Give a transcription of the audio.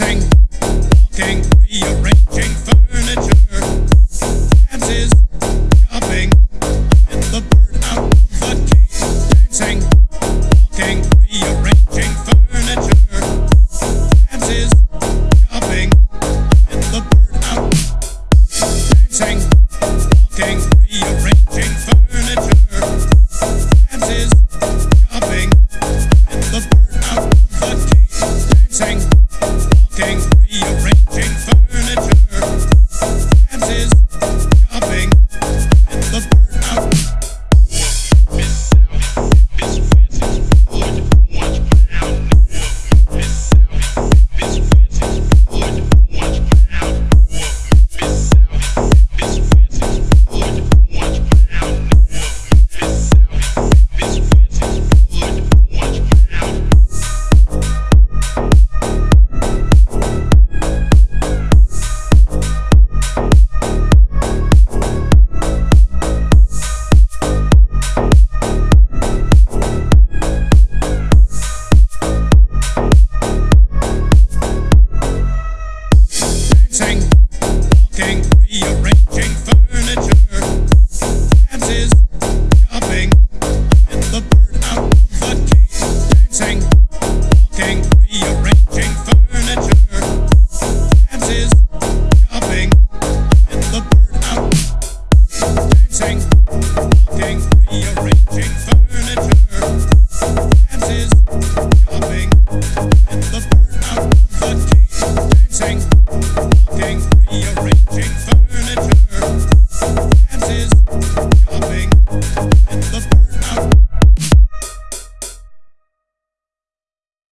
tank